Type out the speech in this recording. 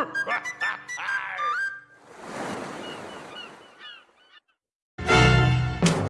Ha, ha, ha.